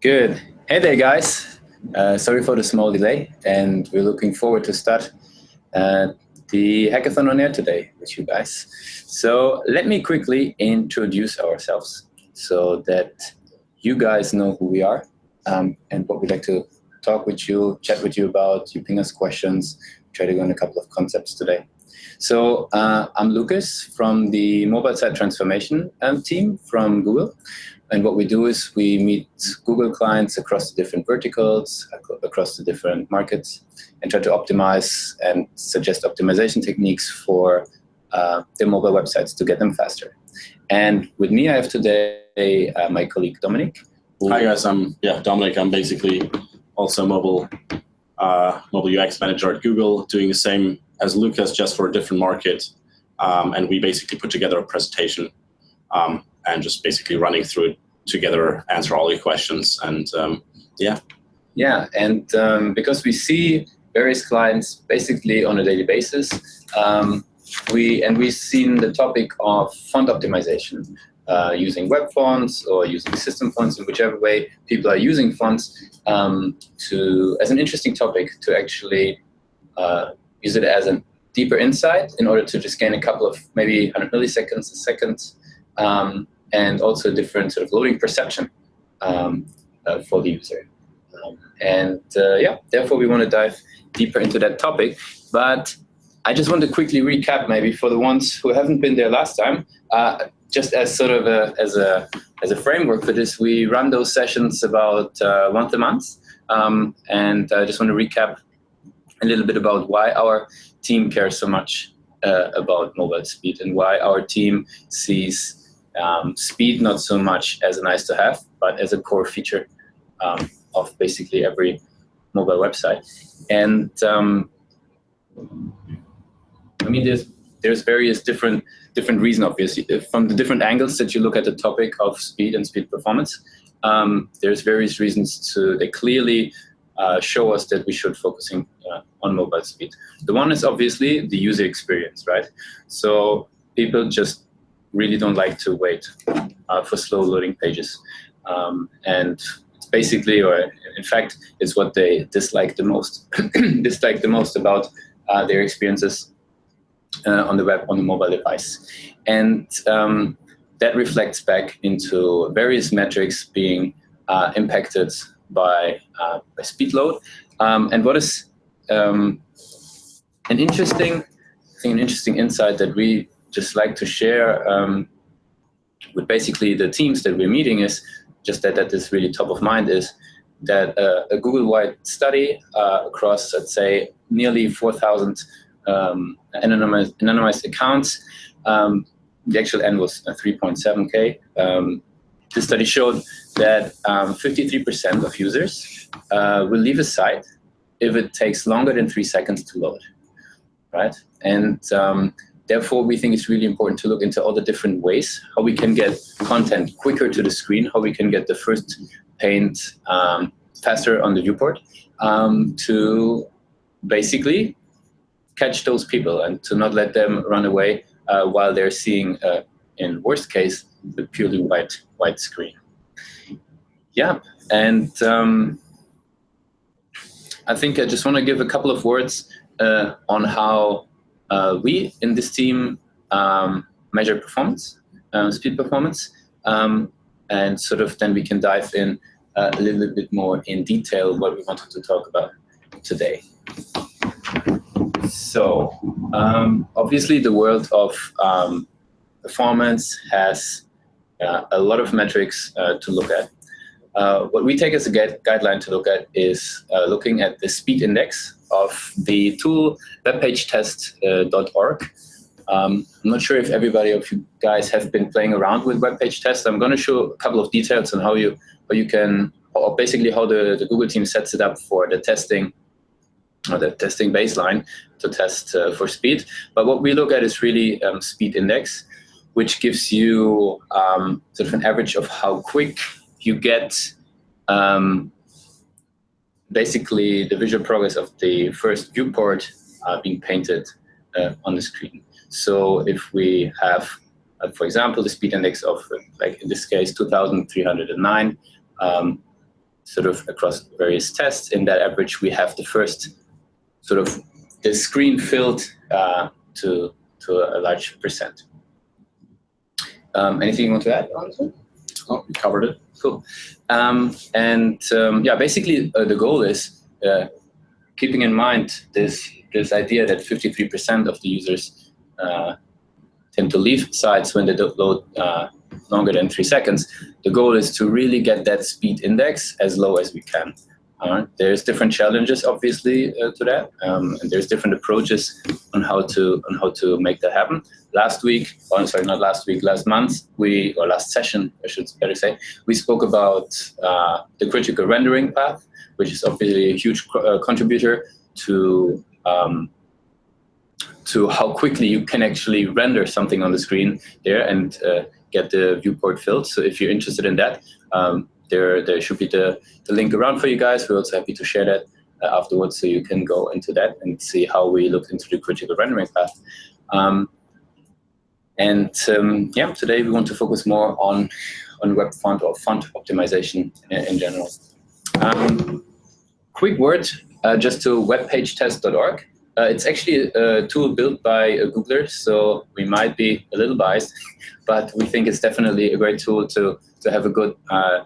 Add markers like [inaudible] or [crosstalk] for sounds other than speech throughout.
Good. Hey there, guys. Uh, sorry for the small delay, and we're looking forward to start uh, the hackathon on air today with you guys. So let me quickly introduce ourselves so that you guys know who we are um, and what we'd like to talk with you, chat with you about, you ping us questions, try to go on a couple of concepts today. So uh, I'm Lucas from the mobile site transformation um, team from Google. And what we do is we meet Google clients across the different verticals, across the different markets, and try to optimize and suggest optimization techniques for uh, their mobile websites to get them faster. And with me, I have today uh, my colleague Dominic. Hi guys, I'm yeah Dominic. I'm basically also mobile uh, mobile UX manager at Google, doing the same as Lucas, just for a different market. Um, and we basically put together a presentation um, and just basically running through it together, answer all your questions, and um, yeah. Yeah, and um, because we see various clients basically on a daily basis, um, we and we've seen the topic of font optimization. Uh, using web fonts or using system fonts in whichever way people are using fonts um, to as an interesting topic to actually uh, use it as a deeper insight in order to just gain a couple of maybe 100 milliseconds a second um, and also a different sort of loading perception um, uh, for the user. Um, and uh, yeah, therefore we want to dive deeper into that topic. But I just want to quickly recap maybe for the ones who haven't been there last time, uh, just as sort of a, as a, as a framework for this, we run those sessions about uh, once a month. Um, and I just want to recap a little bit about why our team cares so much uh, about mobile speed and why our team sees um, speed not so much as a nice to have, but as a core feature um, of basically every mobile website. And um, I mean, there's there's various different different reasons, obviously, from the different angles that you look at the topic of speed and speed performance. Um, there's various reasons to they clearly uh, show us that we should focusing uh, on mobile speed. The one is obviously the user experience, right? So people just really don't like to wait uh, for slow loading pages. Um, and it's basically, or in fact, it's what they dislike the most, [clears throat] dislike the most about uh, their experiences uh, on the web, on the mobile device. And um, that reflects back into various metrics being uh, impacted by, uh, by speed load. Um, and what is um, an interesting, I think an interesting insight that we just like to share um, with basically the teams that we're meeting is just that that is really top of mind is that uh, a Google-wide study uh, across, let's say, nearly 4,000 um, anonymized, anonymized, accounts. Um, the actual end was 3.7K. Um, the study showed that 53% um, of users uh, will leave a site if it takes longer than three seconds to load, right? And um, therefore, we think it's really important to look into all the different ways how we can get content quicker to the screen, how we can get the first paint um, faster on the viewport um, to basically catch those people and to not let them run away uh, while they're seeing, uh, in worst case, the purely white white screen. Yeah, and um, I think I just want to give a couple of words uh, on how uh, we in this team um, measure performance, um, speed performance, um, and sort of then we can dive in uh, a little bit more in detail what we wanted to talk about today. So um, obviously the world of um, performance has uh, a lot of metrics uh, to look at. Uh, what we take as a guideline to look at is uh, looking at the speed index of the tool webpagetest.org. Um, I'm not sure if everybody of you guys have been playing around with web page test. I'm going to show a couple of details on how you how you can, or basically how the, the Google team sets it up for the testing or the testing baseline to test uh, for speed. But what we look at is really um, speed index, which gives you um, sort of an average of how quick you get um, basically the visual progress of the first viewport uh, being painted uh, on the screen. So if we have uh, for example, the speed index of, like in this case, 2,309, um, sort of across various tests. In that average, we have the first sort of the screen filled uh, to, to a large percent. Um, anything you want to add Oh, we covered it. Cool. Um, and um, yeah, basically uh, the goal is uh, keeping in mind this this idea that 53% of the users uh, tend to leave sites when they don't load uh, longer than three seconds. The goal is to really get that speed index as low as we can. Uh, there's different challenges, obviously, uh, to that, um, and there's different approaches on how to on how to make that happen. Last week, oh, sorry, not last week, last month, we or last session, I should better say, we spoke about uh, the critical rendering path, which is obviously a huge uh, contributor to um, to how quickly you can actually render something on the screen there and uh, get the viewport filled. So if you're interested in that, um, there, there should be the, the link around for you guys. We're also happy to share that uh, afterwards so you can go into that and see how we looked into the critical rendering path. Um, and um, yeah, today we want to focus more on, on web font or font optimization in, in general. Um, quick word uh, just to webpagetest.org. Uh, it's actually a tool built by a Googler, so we might be a little biased, [laughs] but we think it's definitely a great tool to, to have a good uh,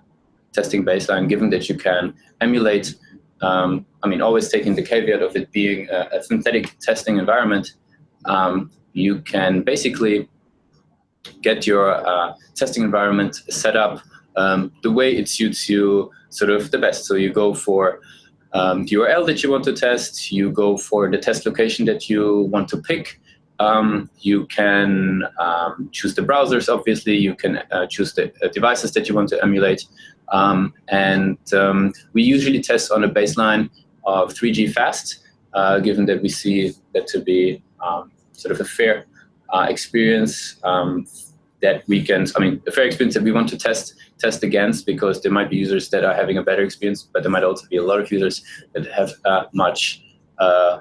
testing baseline, given that you can emulate, um, I mean, always taking the caveat of it being a, a synthetic testing environment, um, you can basically get your uh, testing environment set up um, the way it suits you sort of the best. So you go for um, the URL that you want to test, you go for the test location that you want to pick, um, you can um, choose the browsers, obviously. You can uh, choose the uh, devices that you want to emulate. Um, and um, we usually test on a baseline of 3G fast, uh, given that we see that to be um, sort of a fair uh, experience um, that we can, I mean, a fair experience that we want to test test against because there might be users that are having a better experience, but there might also be a lot of users that have uh, much uh,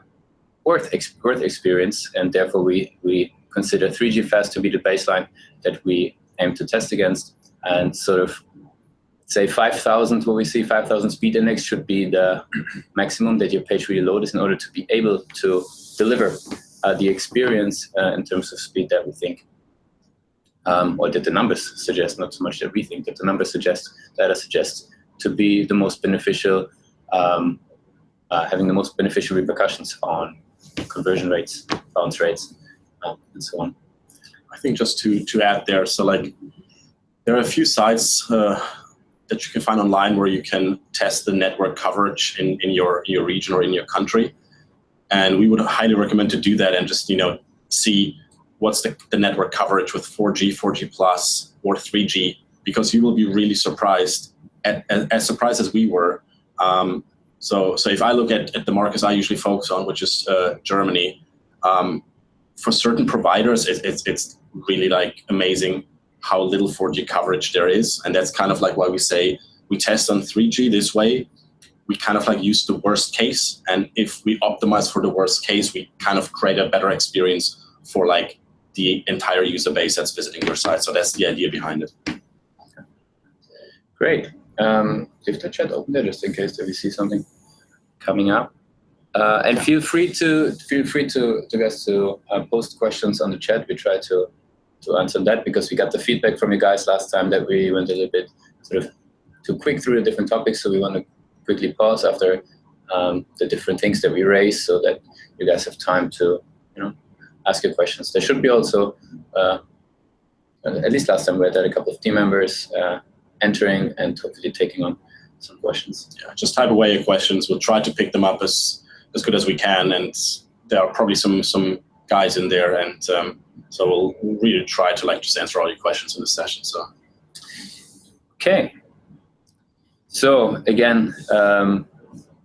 worth, ex worth experience, and therefore we, we consider 3G fast to be the baseline that we aim to test against, and sort of say 5,000, what we see 5,000 speed index should be the [clears throat] maximum that your page really loads in order to be able to deliver uh, the experience uh, in terms of speed that we think, um, or that the numbers suggest, not so much that we think, that the numbers suggest, data suggests to be the most beneficial, um, uh, having the most beneficial repercussions on conversion rates, bounce rates, um, and so on. I think just to, to add there, so like there are a few sites uh, that you can find online where you can test the network coverage in, in your, your region or in your country. And we would highly recommend to do that and just, you know, see what's the, the network coverage with 4G, 4G plus, or 3G, because you will be really surprised, at, as, as surprised as we were. Um, so, so if I look at, at the markets I usually focus on, which is uh, Germany, um, for certain providers, it, it's, it's really like amazing how little 4G coverage there is. And that's kind of like why we say we test on 3G this way. We kind of like use the worst case. And if we optimize for the worst case, we kind of create a better experience for like the entire user base that's visiting your site. So that's the idea behind it. Great. Um, leave the chat open there just in case that we see something coming up. Uh, and feel free to feel free to to guys to uh, post questions on the chat. We try to to answer that because we got the feedback from you guys last time that we went a little bit sort of too quick through the different topics. So we want to quickly pause after um, the different things that we raise so that you guys have time to, you know, ask your questions. There should be also, uh, at least last time we had a couple of team members uh, entering and hopefully taking on some questions. Yeah, just type away your questions. We'll try to pick them up as, as good as we can. And there are probably some, some guys in there and um, so we'll really try to like just answer all your questions in the session. So, okay. So again, um,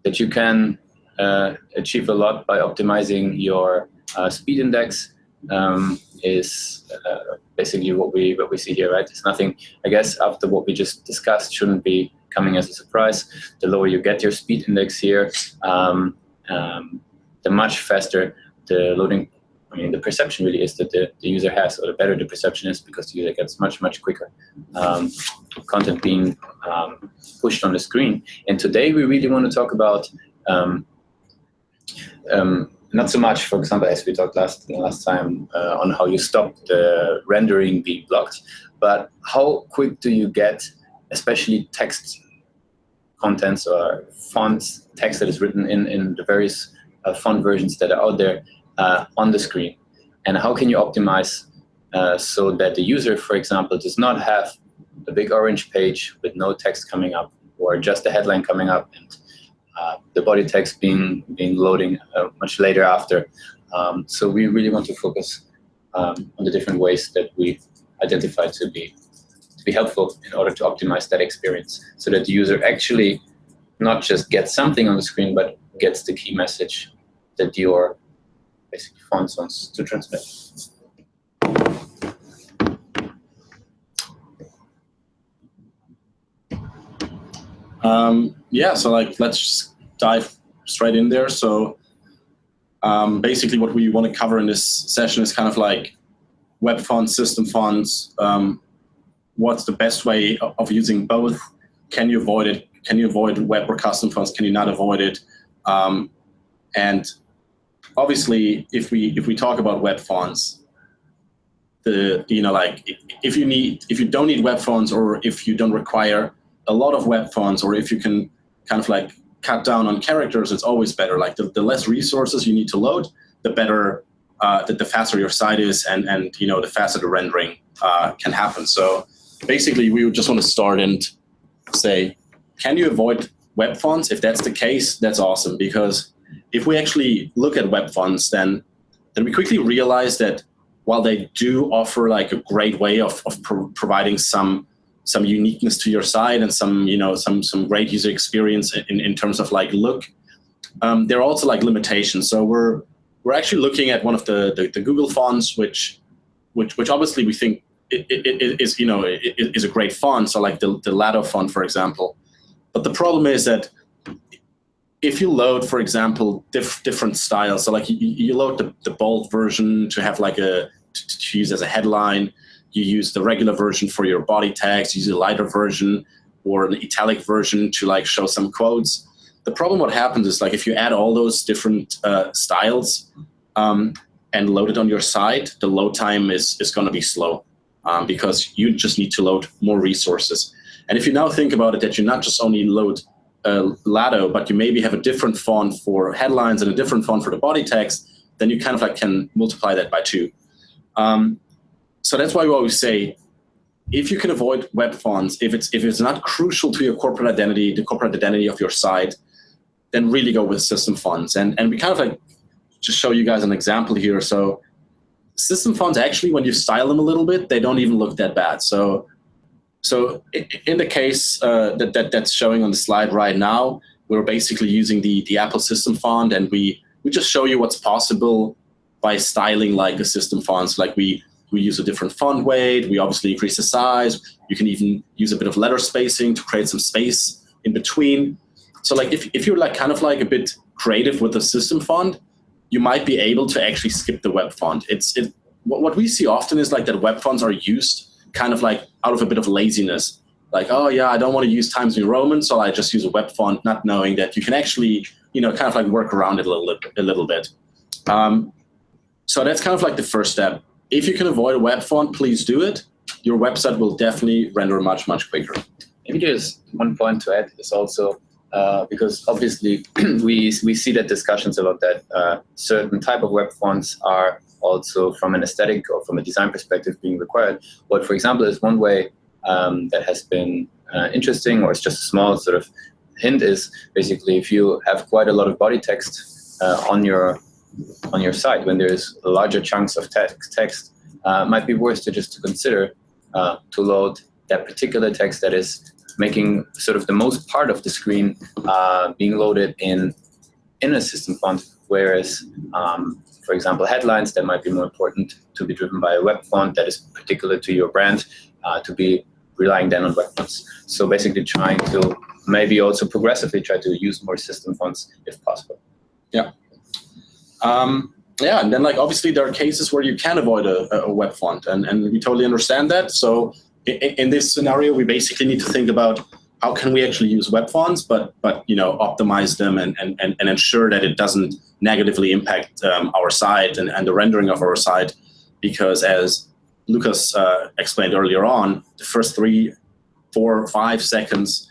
that you can uh, achieve a lot by optimizing your uh, speed index um, is uh, basically what we what we see here, right? It's nothing. I guess after what we just discussed, shouldn't be coming as a surprise. The lower you get your speed index here, um, um, the much faster the loading I mean, the perception really is that the, the user has, or the better the perception is, because the user gets much, much quicker um, content being um, pushed on the screen. And today we really want to talk about um, um not so much, for example, as we talked last last time uh, on how you stop the rendering being blocked, but how quick do you get, especially text contents or fonts, text that is written in, in the various uh, font versions that are out there uh, on the screen? And how can you optimize uh, so that the user, for example, does not have a big orange page with no text coming up or just a headline coming up and uh, the body text being, being loading uh, much later after. Um, so we really want to focus um, on the different ways that we identify to be to be helpful in order to optimize that experience so that the user actually not just gets something on the screen, but gets the key message that your basically font wants to transmit. Um, yeah, so like let's dive straight in there. So um, basically what we want to cover in this session is kind of like web fonts, system fonts, um, what's the best way of using both? Can you avoid it? Can you avoid web or custom fonts? Can you not avoid it? Um, and obviously, if we if we talk about web fonts, the you know like if you need if you don't need web fonts or if you don't require a lot of web fonts or if you can kind of like cut down on characters, it's always better. Like the, the less resources you need to load, the better, uh, the, the faster your site is and, and you know, the faster the rendering uh, can happen. So basically we would just want to start and say, can you avoid web fonts? If that's the case, that's awesome. Because if we actually look at web fonts, then, then we quickly realize that while they do offer like a great way of, of pro providing some some uniqueness to your site and some you know some some great user experience in, in terms of like look um, there are also like limitations. So we're we're actually looking at one of the the, the google fonts which which which obviously we think it, it, it is you know it, is a great font so like the, the Lato font for example. But the problem is that if you load for example diff, different styles so like you, you load the, the bold version to have like a to, to use as a headline you use the regular version for your body text, use a lighter version or an italic version to like show some quotes. The problem what happens is like if you add all those different uh, styles um, and load it on your site, the load time is, is going to be slow um, because you just need to load more resources. And if you now think about it, that you not just only load uh, Lato, but you maybe have a different font for headlines and a different font for the body text, then you kind of like can multiply that by two. Um, so that's why we always say, if you can avoid web fonts, if it's if it's not crucial to your corporate identity, the corporate identity of your site, then really go with system fonts. And and we kind of like just show you guys an example here. So system fonts actually, when you style them a little bit, they don't even look that bad. So so in the case uh, that, that that's showing on the slide right now, we're basically using the the Apple system font, and we we just show you what's possible by styling like a system font. So like we we use a different font weight. We obviously increase the size. You can even use a bit of letter spacing to create some space in between. So like if, if you're like kind of like a bit creative with the system font, you might be able to actually skip the web font. It's it what, what we see often is like that web fonts are used kind of like out of a bit of laziness. Like, oh yeah, I don't want to use Times New Roman, so I just use a web font, not knowing that you can actually, you know, kind of like work around it a little, a little bit. Um, so that's kind of like the first step. If you can avoid a web font, please do it. Your website will definitely render much, much quicker. Maybe there's one point to add is also uh, because obviously [clears throat] we, we see that discussions about that uh, certain type of web fonts are also from an aesthetic or from a design perspective being required. What, for example, is one way um, that has been uh, interesting or it's just a small sort of hint is basically if you have quite a lot of body text uh, on your on your site when there's larger chunks of text, text uh, might be worth to just to consider uh, to load that particular text that is making sort of the most part of the screen uh, being loaded in in a system font, whereas, um, for example, headlines that might be more important to be driven by a web font that is particular to your brand, uh, to be relying then on web fonts. So basically trying to maybe also progressively try to use more system fonts if possible. Yeah. Um, yeah, and then like obviously there are cases where you can avoid a, a web font, and, and we totally understand that. So in, in this scenario, we basically need to think about how can we actually use web fonts, but but you know optimize them and and, and ensure that it doesn't negatively impact um, our site and, and the rendering of our site, because as Lucas uh, explained earlier on, the first three, four, five seconds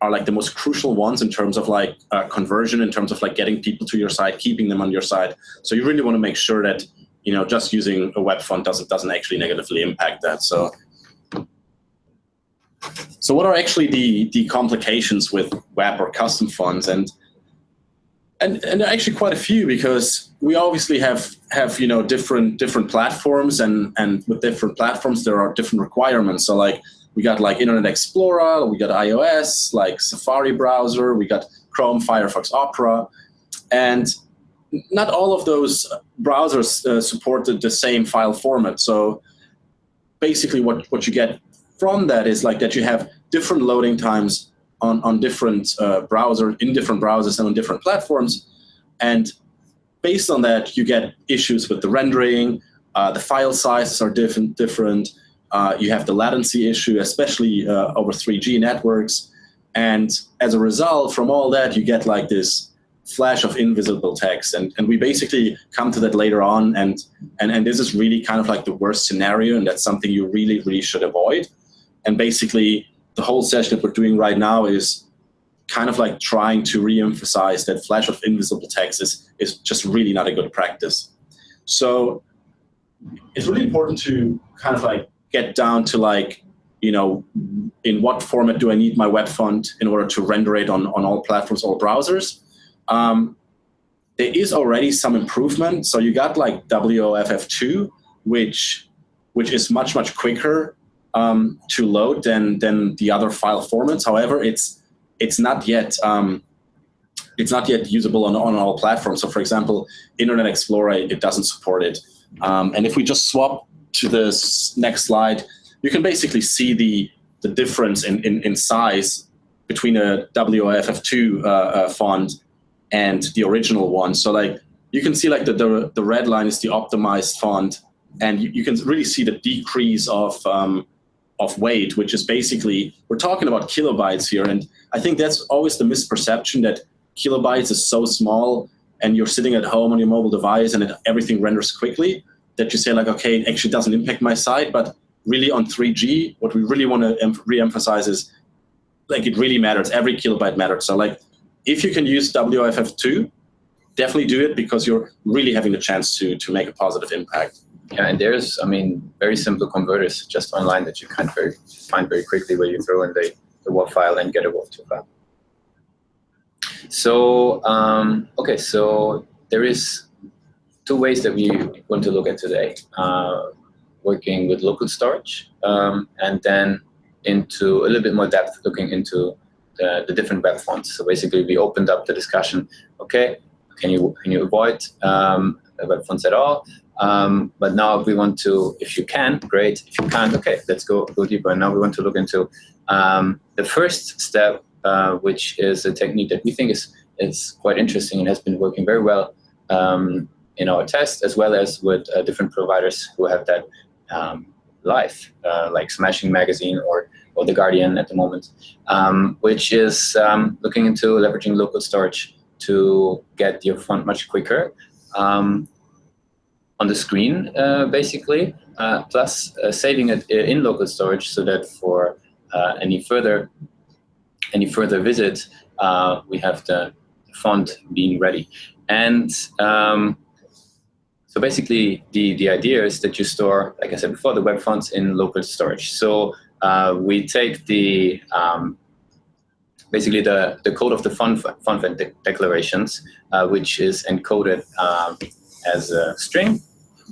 are like the most crucial ones in terms of like uh, conversion, in terms of like getting people to your site, keeping them on your site. So you really want to make sure that you know just using a web font doesn't doesn't actually negatively impact that. So. So what are actually the, the complications with web or custom fonts? And, and, and actually quite a few because we obviously have, have you know, different, different platforms and, and with different platforms, there are different requirements. So like we got like Internet Explorer, we got iOS, like Safari browser, we got Chrome, Firefox, Opera. And not all of those browsers uh, supported the same file format. So basically what, what you get from that is like that you have different loading times on, on different uh, browser, in different browsers and on different platforms. And based on that, you get issues with the rendering, uh, the file sizes are different, different uh, you have the latency issue, especially uh, over 3G networks. And as a result, from all that, you get like this flash of invisible text. And, and we basically come to that later on. And, and, and this is really kind of like the worst scenario. And that's something you really, really should avoid. And basically, the whole session that we're doing right now is kind of like trying to re-emphasize that flash of invisible text is, is just really not a good practice. So it's really important to kind of like get down to like, you know, in what format do I need my web font in order to render it on, on all platforms, all browsers. Um, there is already some improvement. So you got like WOFF2, which which is much, much quicker um, to load than, than the other file formats. However, it's it's not yet um, it's not yet usable on, on all platforms. So for example, Internet Explorer, it doesn't support it. Um, and if we just swap to this next slide, you can basically see the, the difference in, in, in size between a WOFF2 uh, uh, font and the original one. So like you can see like the, the, the red line is the optimized font and you, you can really see the decrease of, um, of weight, which is basically, we're talking about kilobytes here. And I think that's always the misperception that kilobytes is so small and you're sitting at home on your mobile device and it, everything renders quickly that you say like, okay, it actually doesn't impact my site, but really on 3G, what we really want to re-emphasize is like it really matters. Every kilobyte matters. So like if you can use WOFF2, definitely do it because you're really having the chance to, to make a positive impact. Yeah, and there's, I mean, very simple converters just online that you can very, find very quickly where you throw in the, the WOFF file and get a WOFF2 file. So, um, okay, so there is two ways that we want to look at today. Uh, working with local storage, um, and then into a little bit more depth, looking into the, the different web fonts. So basically, we opened up the discussion. Okay, can you can you avoid um, web fonts at all? Um, but now we want to, if you can, great. If you can't, okay, let's go go deeper. And now we want to look into um, the first step, uh, which is a technique that we think is is quite interesting and has been working very well um, in our test, as well as with uh, different providers who have that um, live, uh, like Smashing Magazine or, or The Guardian at the moment, um, which is um, looking into leveraging local storage to get your font much quicker um, on the screen, uh, basically, uh, plus uh, saving it in local storage so that for any further any further visit, we have the font being ready. And um, so basically, the, the idea is that you store, like I said before, the web fonts in local storage. So uh, we take the um, basically the, the code of the font, font declarations, uh, which is encoded um, as a string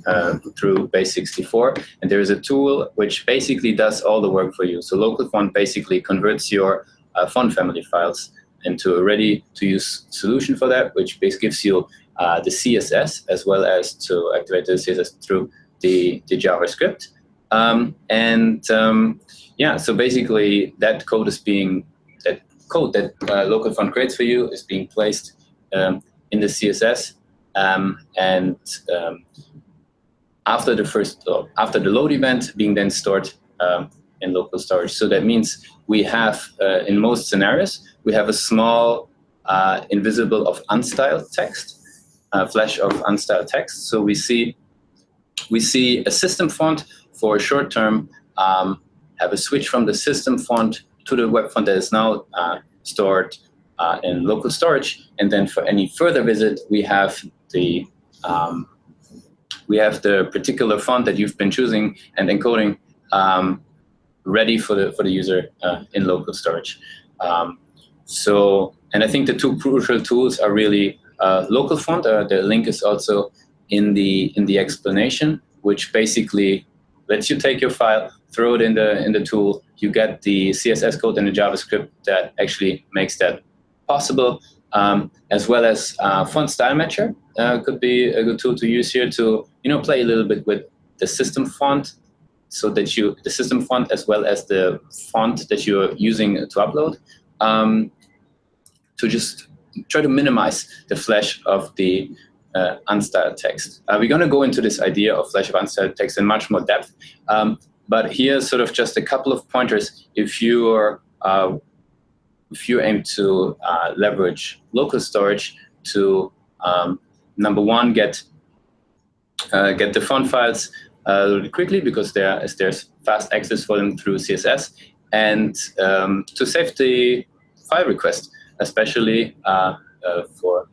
uh, through base64. And there is a tool which basically does all the work for you. So local font basically converts your uh, font family files into a ready-to-use solution for that, which gives you uh, the CSS as well as to activate the CSS through the, the JavaScript. Um, and um, yeah, so basically that code is being, that code that uh, local font creates for you is being placed um, in the CSS um, and um, after the first, uh, after the load event being then stored um, in local storage. So that means we have, uh, in most scenarios, we have a small uh, invisible of unstyled text, flash of unstyled text. So we see, we see a system font for short term, um, have a switch from the system font to the web font that is now uh, stored uh, in local storage. And then for any further visit, we have the um, we have the particular font that you've been choosing and encoding um, ready for the for the user uh, in local storage. Um, so, and I think the two crucial tools are really uh, local font. Uh, the link is also in the in the explanation, which basically lets you take your file, throw it in the in the tool. You get the CSS code and the JavaScript that actually makes that possible, um, as well as uh, font style matcher uh, could be a good tool to use here to you know play a little bit with the system font, so that you the system font as well as the font that you're using to upload, um, to just try to minimize the flash of the uh, unstyled text. Uh, we're going to go into this idea of flash of unstyled text in much more depth, um, but here's sort of just a couple of pointers if you are uh, if you aim to uh, leverage local storage to um, number one, get uh, get the font files uh, quickly because there is there's fast access for them through CSS, and um, to save the file request, especially uh, uh, for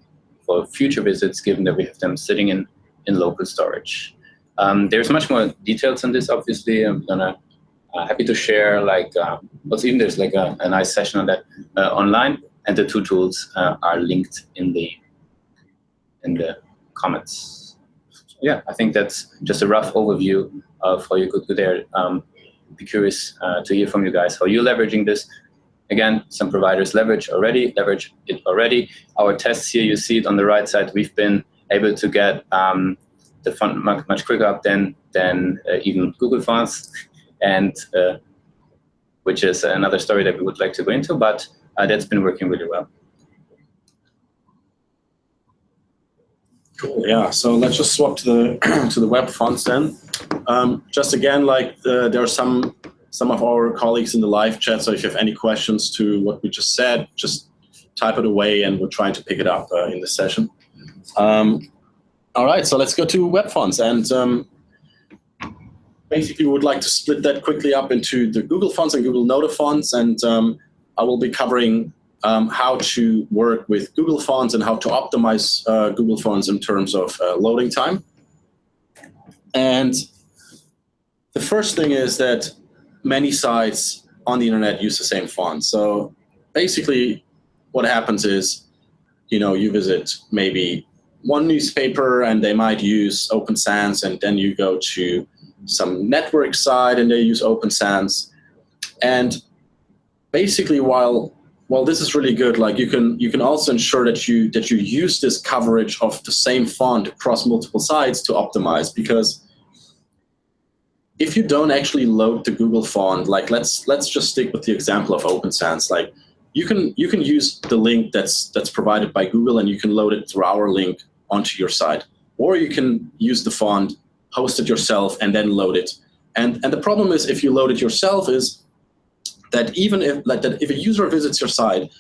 for future visits, given that we have them sitting in in local storage. Um, there's much more details on this. Obviously, I'm gonna uh, happy to share like uh, also even there's like a, a nice session on that uh, online, and the two tools uh, are linked in the in the comments. yeah, I think that's just a rough overview of how you could do there. Um, be curious uh, to hear from you guys how you're leveraging this. Again, some providers leverage already, leverage it already. Our tests here, you see it on the right side, we've been able to get um, the font much, much quicker up than, than uh, even Google fonts, and uh, which is another story that we would like to go into, but uh, that's been working really well. Cool. Yeah. So let's just swap to the [clears throat] to the web fonts then. Um, just again, like the, there are some some of our colleagues in the live chat. So if you have any questions to what we just said, just type it away, and we're trying to pick it up uh, in the session. Um, all right. So let's go to web fonts, and um, basically we would like to split that quickly up into the Google fonts and Google Noto fonts, and um, I will be covering um, how to work with Google Fonts and how to optimize uh, Google Fonts in terms of uh, loading time. And the first thing is that many sites on the internet use the same font. So basically what happens is, you know, you visit maybe one newspaper and they might use Open Sans and then you go to some network site and they use Open Sans. And basically while well, this is really good. Like you can you can also ensure that you that you use this coverage of the same font across multiple sites to optimize because if you don't actually load the Google font, like let's let's just stick with the example of Open Sans. Like you can you can use the link that's that's provided by Google and you can load it through our link onto your site, or you can use the font, host it yourself, and then load it. And and the problem is if you load it yourself is that even if like that if a user visits your site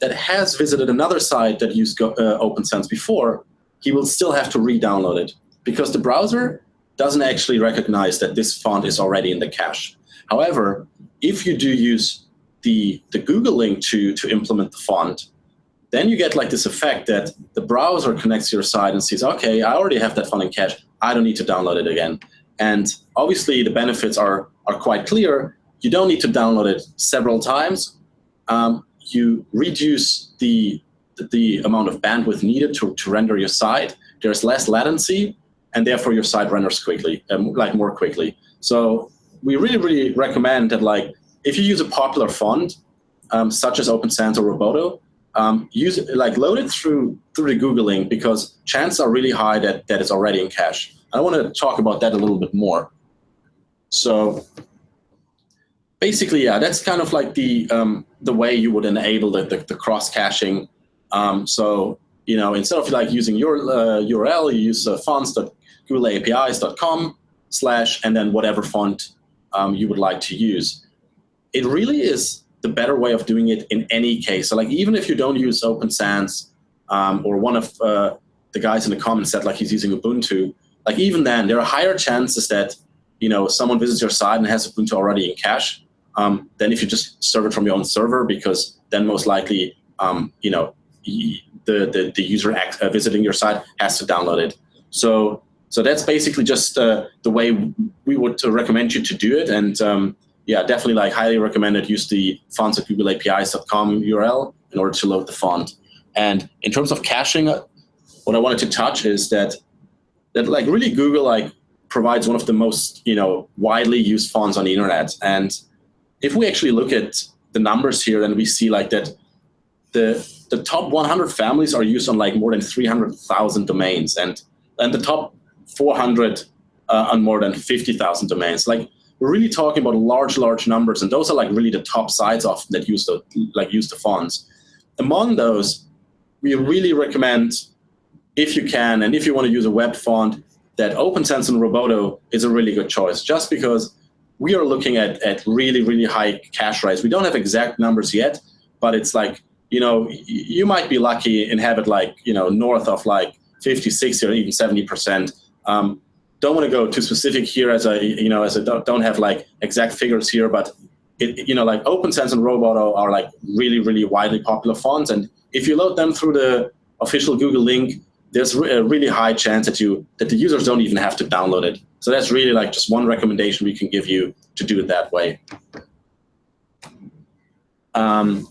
that has visited another site that used uh, Open Sans before, he will still have to re-download it because the browser doesn't actually recognize that this font is already in the cache. However, if you do use the, the Google link to, to implement the font, then you get like this effect that the browser connects to your site and sees, okay, I already have that font in cache. I don't need to download it again. And obviously the benefits are, are quite clear you don't need to download it several times. Um, you reduce the, the amount of bandwidth needed to, to render your site. There's less latency, and therefore your site renders quickly, um, like more quickly. So we really, really recommend that like if you use a popular font, um, such as Open Sans or Roboto, um, use it, like load it through through the Googling because chances are really high that that is already in cache. I want to talk about that a little bit more. So basically, yeah, that's kind of like the um, the way you would enable the, the, the cross caching. Um, so you know, instead of like using your uh, URL, you use uh, fonts.googleapis.com slash and then whatever font um, you would like to use. It really is the better way of doing it in any case. So like even if you don't use Open Sans um, or one of uh, the guys in the comments said like he's using Ubuntu, like even then there are higher chances that you know someone visits your site and has Ubuntu already in cache um, than if you just serve it from your own server because then most likely um, you know the, the, the user uh, visiting your site has to download it. So so that's basically just uh, the way we would recommend you to do it. And um, yeah, definitely like highly recommended use the fonts at googleapis.com URL in order to load the font. And in terms of caching, uh, what I wanted to touch is that that like really Google like provides one of the most you know widely used fonts on the internet. And if we actually look at the numbers here, then we see like that the the top 100 families are used on like more than 300,000 domains, and and the top 400 uh, on more than 50,000 domains. Like we're really talking about large, large numbers, and those are like really the top sites of that use the like use the fonts. Among those, we really recommend, if you can, and if you want to use a web font, that Open Sans and Roboto is a really good choice, just because we are looking at at really, really high cache rates. We don't have exact numbers yet, but it's like you know you might be lucky and have it like you know north of like 50, 60, or even 70 percent um, don't want to go too specific here as I, you know, as I don't don't have like exact figures here, but it, you know, like Open Sans and Roboto are like really, really widely popular fonts. And if you load them through the official Google link, there's a really high chance that you that the users don't even have to download it. So that's really like just one recommendation we can give you to do it that way. Um,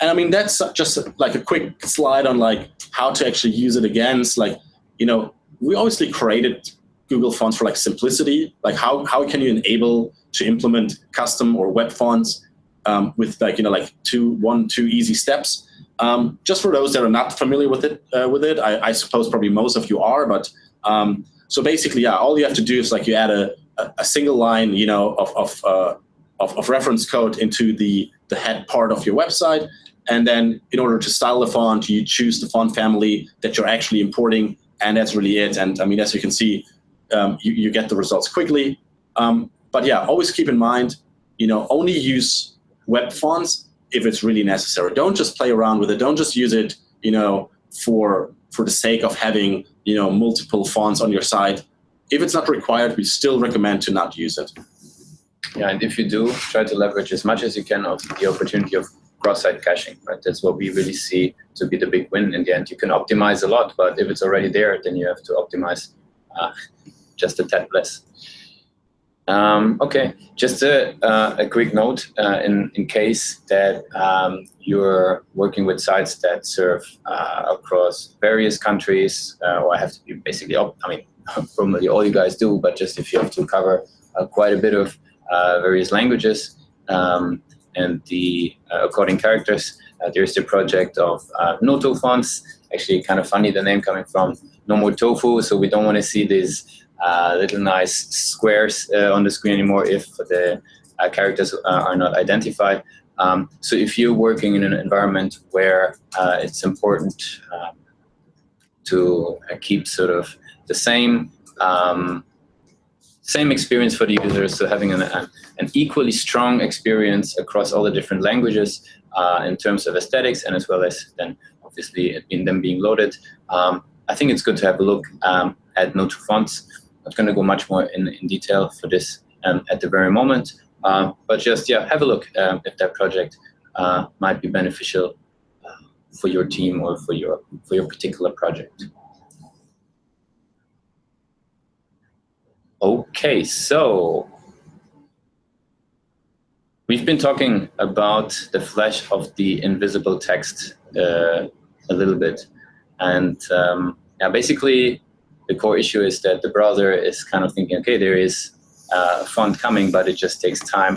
and I mean, that's just like a quick slide on like how to actually use it against like, you know, we obviously created Google Fonts for like simplicity. Like how, how can you enable to implement custom or web fonts um, with like, you know, like two, one, two easy steps. Um, just for those that are not familiar with it, uh, with it, I, I, suppose probably most of you are, but um, so basically, yeah, all you have to do is like you add a, a, single line, you know, of, of, uh, of, of reference code into the, the head part of your website. And then in order to style the font, you choose the font family that you're actually importing and that's really it. And I mean, as you can see, um, you, you, get the results quickly. Um, but yeah, always keep in mind, you know, only use web fonts if it's really necessary. Don't just play around with it. Don't just use it, you know, for for the sake of having, you know, multiple fonts on your site. If it's not required, we still recommend to not use it. Yeah, and if you do, try to leverage as much as you can of the opportunity of cross-site caching, right? That's what we really see to be the big win in the end. You can optimize a lot, but if it's already there, then you have to optimize uh, just a tad less. Um, okay, just a, uh, a quick note uh, in, in case that um, you're working with sites that serve uh, across various countries, uh, or have to be basically, I mean, [laughs] probably all you guys do, but just if you have to cover uh, quite a bit of various languages, um, and the uh, coding characters. Uh, there's the project of uh, Noto fonts. Actually, kind of funny the name coming from no more tofu, so we don't want to see these uh, little nice squares uh, on the screen anymore if the uh, characters are not identified. Um, so if you're working in an environment where it's important um, to keep sort of the same um, same experience for the users, so having an, an equally strong experience across all the different languages uh, in terms of aesthetics and as well as then obviously in them being loaded. Um, I think it's good to have a look um, at Noto fonts. Not going to go much more in, in detail for this um, at the very moment, um, but just yeah, have a look um, if that project uh, might be beneficial uh, for your team or for your for your particular project. Okay, so we've been talking about the flash of the invisible text uh, a little bit. And um, yeah, basically, the core issue is that the browser is kind of thinking, okay, there is a font coming, but it just takes time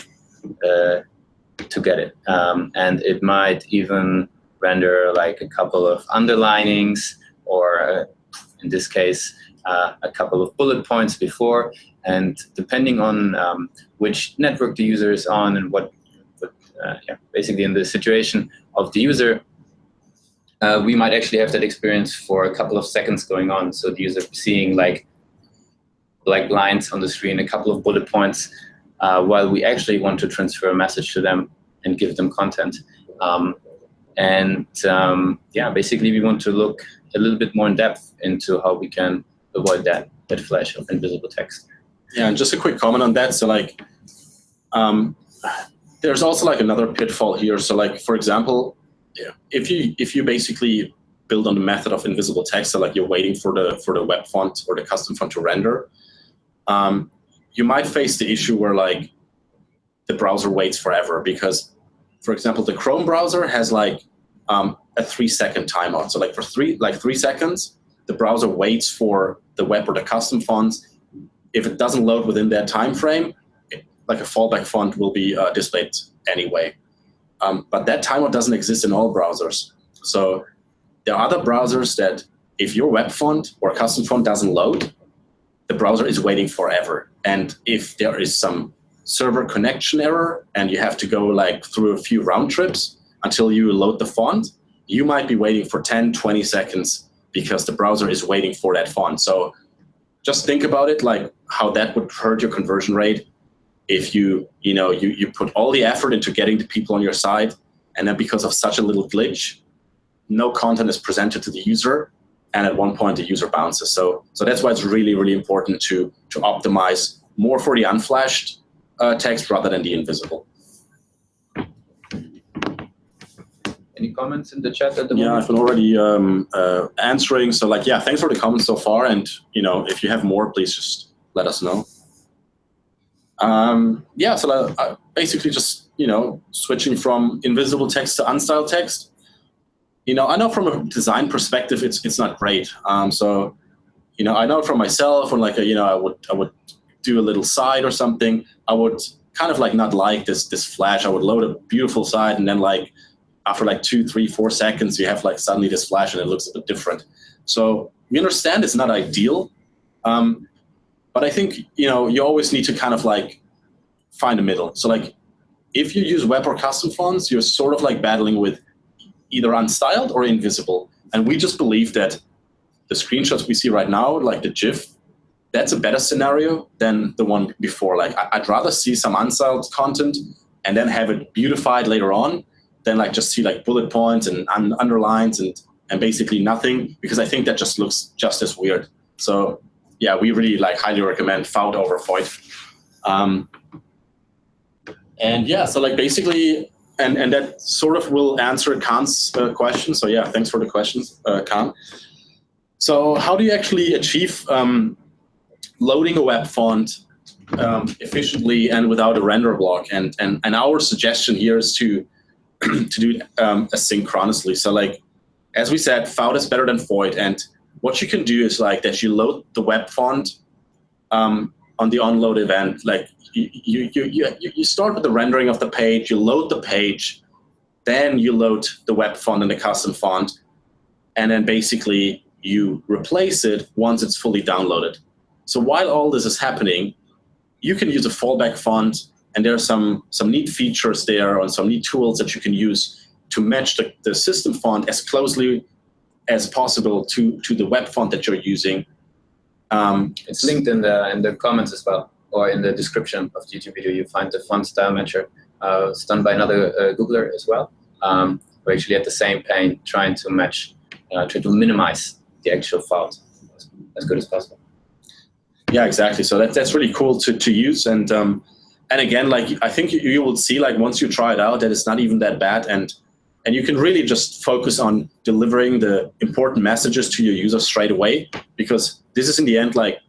uh, to get it. Um, and it might even render like a couple of underlinings or uh, in this case, uh, a couple of bullet points before, and depending on um, which network the user is on and what, what uh, yeah, basically in the situation of the user, uh, we might actually have that experience for a couple of seconds going on. So the user seeing like like lines on the screen, a couple of bullet points, uh, while we actually want to transfer a message to them and give them content. Um, and um, yeah, basically we want to look a little bit more in depth into how we can avoid that, that flash of invisible text. Yeah, and just a quick comment on that. So like, um, there's also like another pitfall here. So like, for example, if you if you basically build on the method of invisible text, so like you're waiting for the for the web font or the custom font to render, um, you might face the issue where like the browser waits forever because, for example, the Chrome browser has like um, a three second timeout. So like for three like three seconds, the browser waits for the web or the custom fonts. If it doesn't load within that time frame, it, like a fallback font will be uh, displayed anyway. Um, but that timeout doesn't exist in all browsers. So there are other browsers that if your web font or custom font doesn't load, the browser is waiting forever. And if there is some server connection error and you have to go like through a few round trips until you load the font, you might be waiting for 10, 20 seconds because the browser is waiting for that font. So just think about it like how that would hurt your conversion rate if you, you know, you, you put all the effort into getting the people on your side, and then because of such a little glitch, no content is presented to the user, and at one point the user bounces. So, so that's why it's really, really important to, to optimize more for the unflashed uh, text rather than the invisible. Any comments in the chat at the yeah, moment? Yeah, I've been already um, uh, answering. So like, yeah, thanks for the comments so far. And you know, if you have more, please just let us know. Um, yeah, so uh, uh, basically just, you know, switching from invisible text to unstyled text. You know, I know from a design perspective, it's it's not great. Um, so, you know, I know from myself when like, a, you know, I would I would do a little side or something, I would kind of like not like this this flash. I would load a beautiful side and then like after like two, three, four seconds, you have like suddenly this flash and it looks a bit different. So we understand it's not ideal. Um, but I think you know you always need to kind of like find a middle. So like if you use web or custom fonts, you're sort of like battling with either unstyled or invisible. And we just believe that the screenshots we see right now, like the GIF, that's a better scenario than the one before. Like I'd rather see some unstyled content and then have it beautified later on than like just see like bullet points and un underlines and and basically nothing because I think that just looks just as weird. So yeah, we really like highly recommend FOUT over FOIT. Um, and yeah, so like basically, and, and that sort of will answer Khan's uh, question. So yeah, thanks for the questions, uh, Khan. So how do you actually achieve um, loading a web font um, efficiently and without a render block? And, and, and our suggestion here is to, [clears throat] to do it um, asynchronously. So like, as we said, FOUT is better than FOIT. And what you can do is like that you load the web font um, on the onload event. Like you, you, you, you start with the rendering of the page, you load the page, then you load the web font and the custom font, and then basically you replace it once it's fully downloaded. So while all this is happening, you can use a fallback font, and there are some, some neat features there and some neat tools that you can use to match the, the system font as closely as possible to, to the web font that you're using. Um, it's linked in the, in the comments as well, or in the description of the YouTube video, you find the font style matcher. Uh, it's done by another uh, Googler as well. Um, we're actually at the same pane trying to match, uh, try to minimize the actual font as, as good as possible. Yeah, exactly. So that, that's really cool to, to use. And um, and again, like I think you, you will see, like once you try it out, that it's not even that bad. And and you can really just focus on delivering the important messages to your users straight away, because this is in the end like,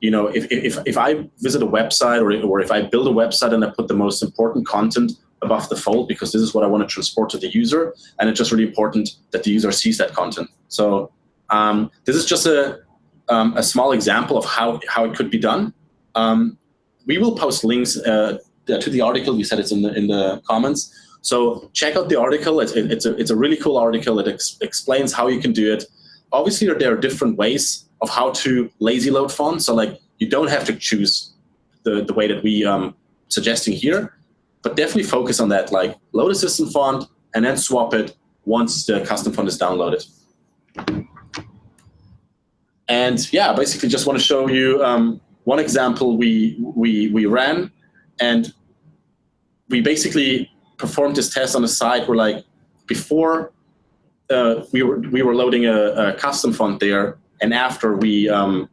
you know, if, if, if I visit a website or, or if I build a website and I put the most important content above the fold, because this is what I want to transport to the user, and it's just really important that the user sees that content. So um, this is just a, um, a small example of how, how it could be done. Um, we will post links uh, to the article. We said it's in the, in the comments. So check out the article. It's, it's, a, it's a really cool article. It ex explains how you can do it. Obviously, there are different ways of how to lazy load fonts. So like you don't have to choose the, the way that we um, suggesting here, but definitely focus on that. Like load a system font and then swap it once the custom font is downloaded. And yeah, basically just want to show you um, one example we, we, we ran. And we basically performed this test on the site where like before uh, we, were, we were loading a, a, custom font there. And after we, um,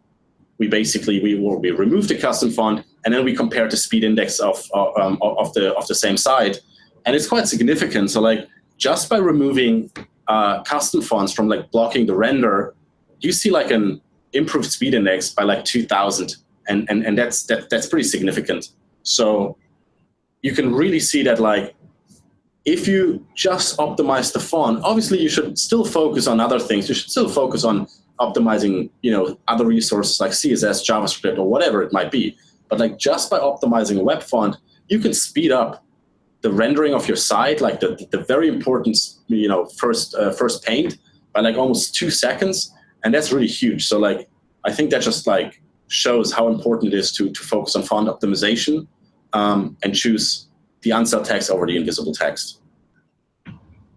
we basically, we, we removed the custom font and then we compared the speed index of, um, of, the, of the same site. And it's quite significant. So like just by removing uh, custom fonts from like blocking the render, you see like an improved speed index by like 2000 and, and, and that's, that, that's pretty significant. So you can really see that like if you just optimize the font, obviously you should still focus on other things. You should still focus on optimizing you know, other resources like CSS, JavaScript, or whatever it might be. But like just by optimizing a web font, you can speed up the rendering of your site, like the, the very important you know, first, uh, first paint by like almost two seconds. And that's really huge. So like, I think that just like shows how important it is to, to focus on font optimization um, and choose the unstyled text over the invisible text.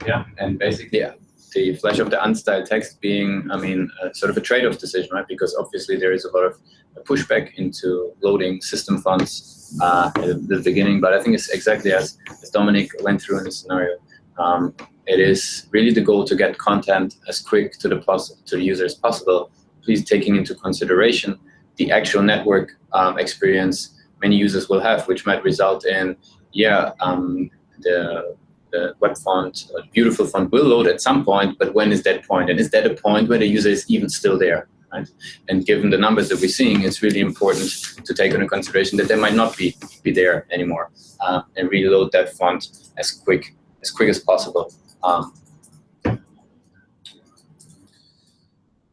Yeah, and basically, yeah, the flash of the unstyled text being, I mean, sort of a trade-off decision, right? Because obviously there is a lot of pushback into loading system fonts uh, at the beginning, but I think it's exactly as, as Dominic went through in the scenario. Um, it is really the goal to get content as quick to the, to the user as possible, please taking into consideration the actual network um, experience many users will have, which might result in, yeah, um, the, the web font, a beautiful font will load at some point, but when is that point? And is that a point where the user is even still there? Right? And given the numbers that we're seeing, it's really important to take into consideration that they might not be, be there anymore uh, and reload that font as quick as quick as possible. Um,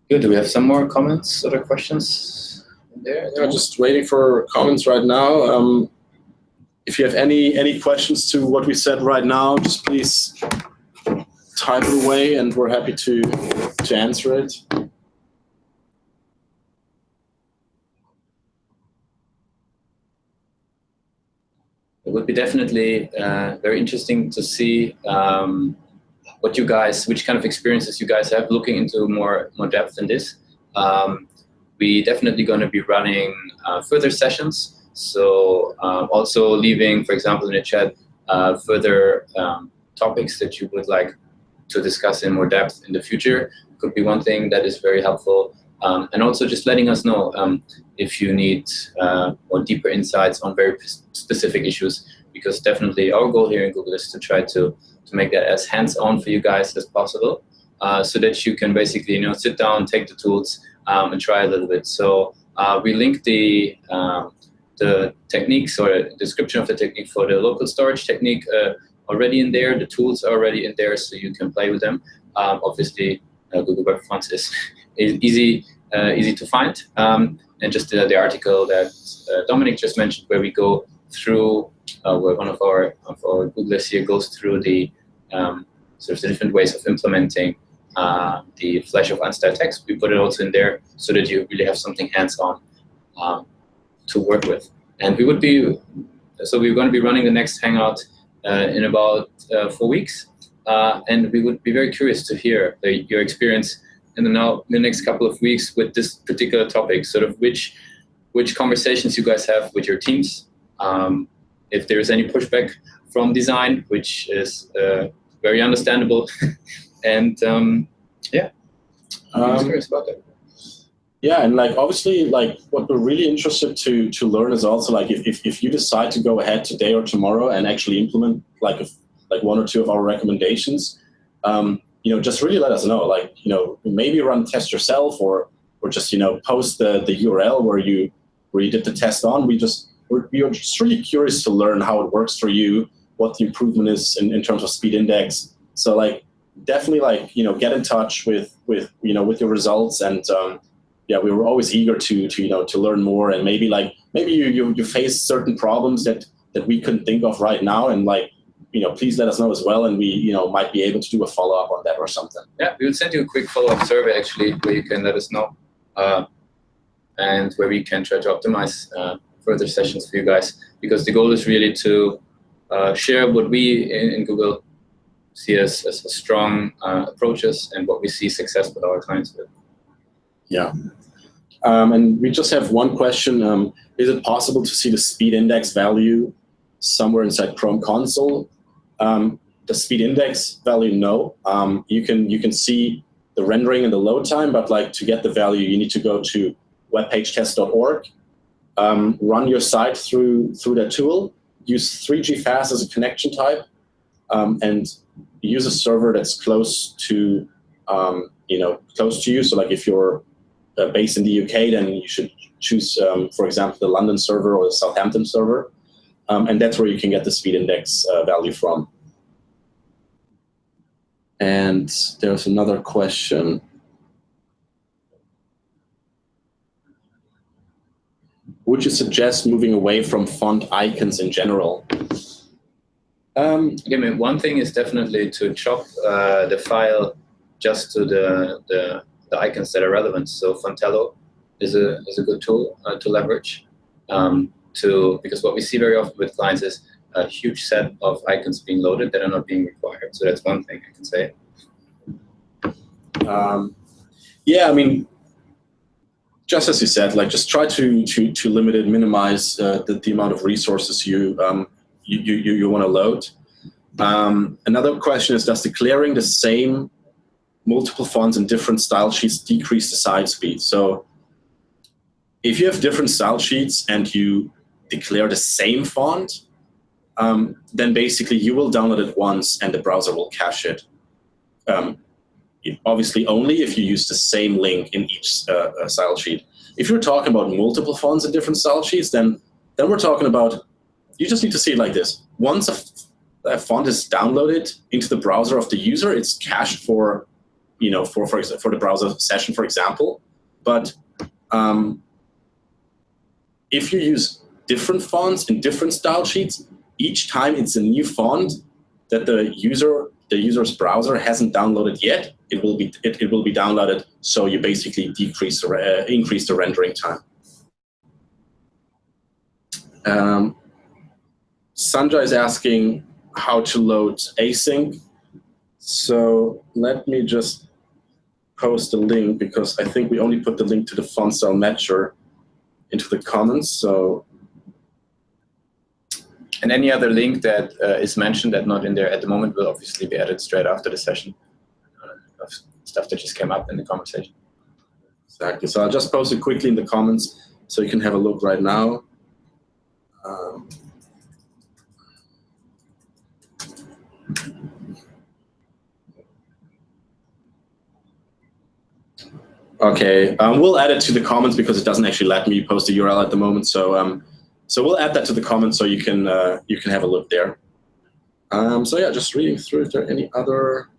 good. Do we have some more comments or questions? there. They're just waiting for comments right now. Um, if you have any any questions to what we said right now, just please type it away, and we're happy to to answer it. It would be definitely uh, very interesting to see um, what you guys, which kind of experiences you guys have looking into more more depth in this. Um, we definitely going to be running uh, further sessions. So um, also leaving, for example, in the chat, uh, further um, topics that you would like to discuss in more depth in the future could be one thing that is very helpful. Um, and also just letting us know um, if you need uh, more deeper insights on very specific issues, because definitely our goal here in Google is to try to, to make that as hands-on for you guys as possible, uh, so that you can basically you know sit down, take the tools, um, and try a little bit. So uh, we link the um, the techniques or description of the technique for the local storage technique uh, already in there. The tools are already in there, so you can play with them. Um, obviously, uh, Google Web Fonts is, [laughs] is easy uh, easy to find. Um, and just the, the article that uh, Dominic just mentioned, where we go through, uh, where one of our of our Googlers here goes through the um, sort of the different ways of implementing uh, the flash of unstyled text. We put it also in there so that you really have something hands-on um, to work with. And we would be, so we're going to be running the next Hangout uh, in about uh, four weeks. Uh, and we would be very curious to hear the, your experience in the, now, in the next couple of weeks with this particular topic, sort of which, which conversations you guys have with your teams, um, if there is any pushback from design, which is uh, very understandable. [laughs] and um, yeah, I'm curious about that. Yeah, and like obviously, like what we're really interested to to learn is also like if, if, if you decide to go ahead today or tomorrow and actually implement like like one or two of our recommendations, um, you know, just really let us know. Like you know, maybe run test yourself or or just you know post the the URL where you where you did the test on. We just we're, we are just really curious to learn how it works for you, what the improvement is in, in terms of speed index. So like definitely like you know get in touch with with you know with your results and um, yeah we were always eager to to you know to learn more and maybe like maybe you you, you face certain problems that that we couldn't think of right now and like you know please let us know as well and we you know might be able to do a follow-up on that or something yeah we will send you a quick follow-up survey actually where you can let us know uh, and where we can try to optimize uh, further sessions for you guys because the goal is really to uh, share what we in, in Google see as, as strong uh, approaches and what we see success with our clients with. Yeah. Um, and we just have one question. Um, is it possible to see the speed index value somewhere inside Chrome console? Um, the speed index value, no. Um, you can you can see the rendering and the load time, but like to get the value, you need to go to webpagetest.org, um, run your site through through that tool, use 3G fast as a connection type, um, and use a server that's close to you know close to you. So like if you're uh, based in the UK, then you should choose, um, for example, the London server or the Southampton server. Um, and that's where you can get the speed index uh, value from. And there's another question. Would you suggest moving away from font icons in general? Um, I mean, one thing is definitely to chop uh, the file just to the, the the icons that are relevant. So Fontello is a, is a good tool uh, to leverage um, to, because what we see very often with clients is a huge set of icons being loaded that are not being required. So that's one thing I can say. Um, yeah, I mean, just as you said, like just try to to to limit it, minimize uh, the, the amount of resources you um, you you, you want to load. Um, another question is, does declaring the same multiple fonts and different style sheets decrease the site speed. So if you have different style sheets and you declare the same font, um, then basically you will download it once and the browser will cache it. Um, obviously only if you use the same link in each uh, uh, style sheet. If you're talking about multiple fonts and different style sheets, then then we're talking about, you just need to see it like this. Once a font is downloaded into the browser of the user, it's cached for you know, for, for, for the browser session, for example. But um, if you use different fonts in different style sheets, each time it's a new font that the user the user's browser hasn't downloaded yet, it will be it, it will be downloaded. So you basically decrease or uh, increase the rendering time. Um, Sanja is asking how to load async. So let me just post a link because I think we only put the link to the font style matcher into the comments. So, and any other link that uh, is mentioned that not in there at the moment will obviously be added straight after the session uh, of stuff that just came up in the conversation. Exactly. So I'll just post it quickly in the comments so you can have a look right now. Um, Okay, um, we'll add it to the comments because it doesn't actually let me post a URL at the moment. So, um, so we'll add that to the comments so you can uh, you can have a look there. Um, so yeah, just reading through. Is there any other?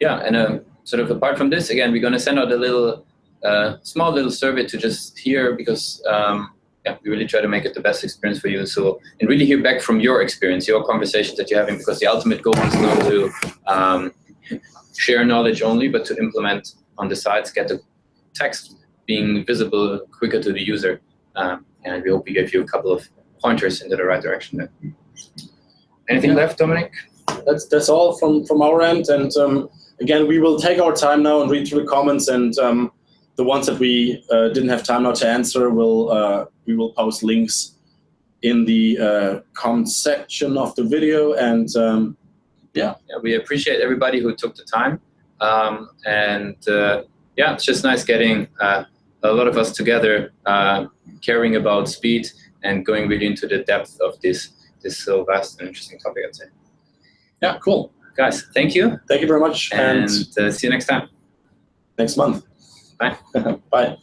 Yeah, and um, sort of apart from this, again, we're going to send out a little uh, small little survey to just hear because um, yeah, we really try to make it the best experience for you. So and really hear back from your experience, your conversations that you're having, because the ultimate goal is not to um, share knowledge only, but to implement on the sides, get the text being visible quicker to the user. Um, and we hope we gave you a couple of pointers into the right direction there. Anything yeah. left, Dominic? That's that's all from from our end. And um, again, we will take our time now and read through the comments. And um, the ones that we uh, didn't have time now to answer, will uh, we will post links in the uh, comment section of the video. And um, yeah. yeah, we appreciate everybody who took the time. Um, and uh, yeah, it's just nice getting uh, a lot of us together, uh, caring about speed and going really into the depth of this this so vast and interesting topic, I'd say. Yeah, cool. Guys, thank you. Thank you very much. And, and uh, see you next time. Next month. Bye. [laughs] Bye.